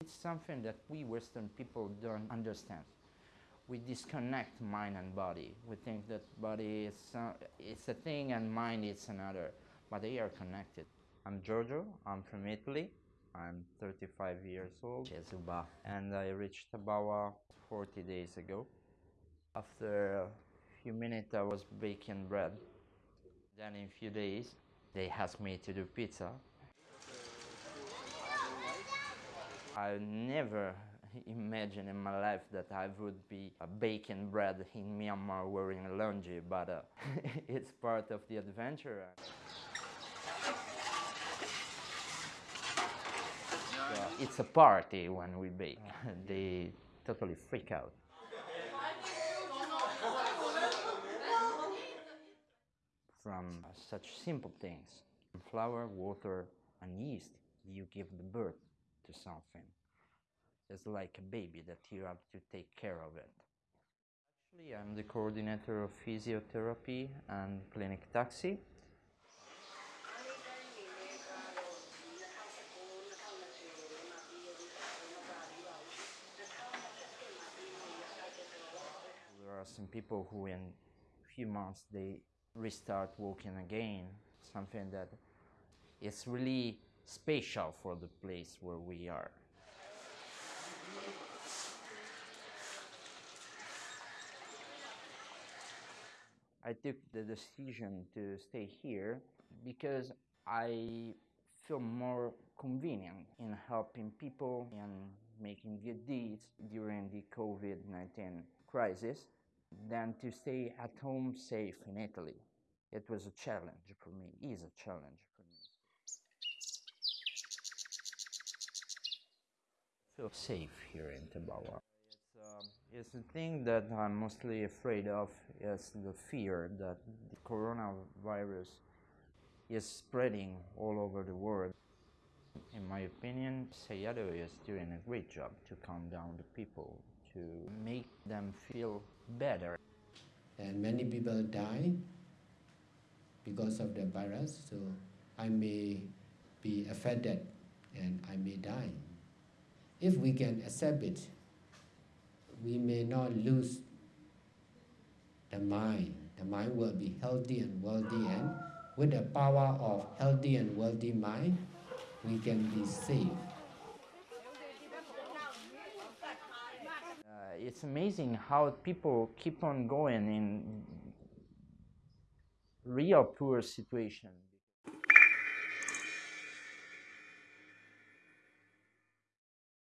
It's something that we Western people don't understand. We disconnect mind and body. We think that body is uh, it's a thing and mind is another, but they are connected. I'm Giorgio. I'm from Italy. I'm 35 years old. And I reached Thabarwa 40 days ago. After a few minutes, I was baking bread. Then in a few days, they asked me to do pizza. I never imagined in my life that I would be baking bread in Myanmar wearing a lungi, but uh, it's part of the adventure. Uh, it's a party when we bake. they totally freak out. From such simple things, flour, water, and yeast, you give the birth to something. It's like a baby that you have to take care of it. Actually, I'm the coordinator of physiotherapy and clinic taxi. There are some people who in a few months they restart walking again, something that is really special for the place where we are. I took the decision to stay here because I feel more convenient in helping people and making good deeds during the COVID 19 crisis than to stay at home safe in Italy. It was a challenge for me, is a challenge for me. feel safe here in Thabarwa. Um, it's the thing that I'm mostly afraid of is the fear that the coronavirus is spreading all over the world. In my opinion, Sayadaw is doing a great job to calm down the people, to make them feel better. and many people die because of the virus. So I may be affected and I may die. If we can accept it, we may not lose the mind. The mind will be healthy and wealthy, and with the power of healthy and wealthy mind, we can be safe. Uh, it's amazing how people keep on going in real poor situations.